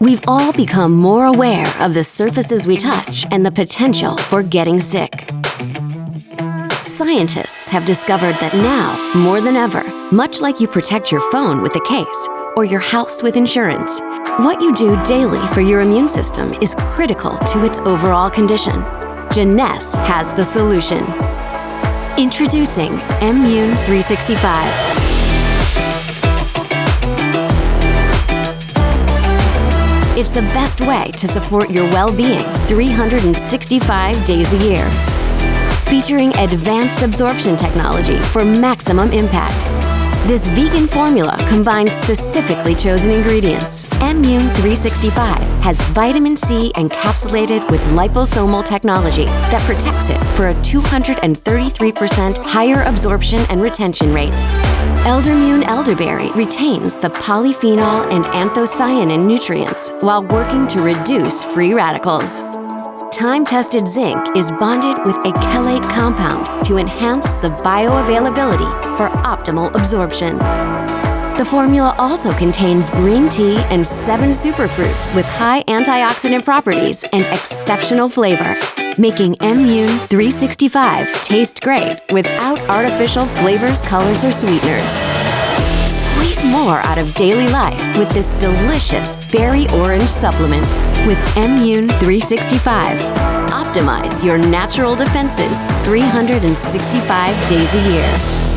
We've all become more aware of the surfaces we touch and the potential for getting sick. Scientists have discovered that now, more than ever, much like you protect your phone with a case or your house with insurance, what you do daily for your immune system is critical to its overall condition. Jeunesse has the solution. Introducing Immune 365. It's the best way to support your well-being 365 days a year. Featuring advanced absorption technology for maximum impact. This vegan formula combines specifically chosen ingredients. Immune 365 has vitamin C encapsulated with liposomal technology that protects it for a 233% higher absorption and retention rate. Eldermune elderberry retains the polyphenol and anthocyanin nutrients while working to reduce free radicals. Time-tested zinc is bonded with a chelate compound to enhance the bioavailability for optimal absorption. The formula also contains green tea and seven superfruits with high antioxidant properties and exceptional flavor, making Immune 365 taste great without artificial flavors, colors, or sweeteners. Squeeze more out of daily life with this delicious berry orange supplement with Immune 365. Optimize your natural defenses 365 days a year.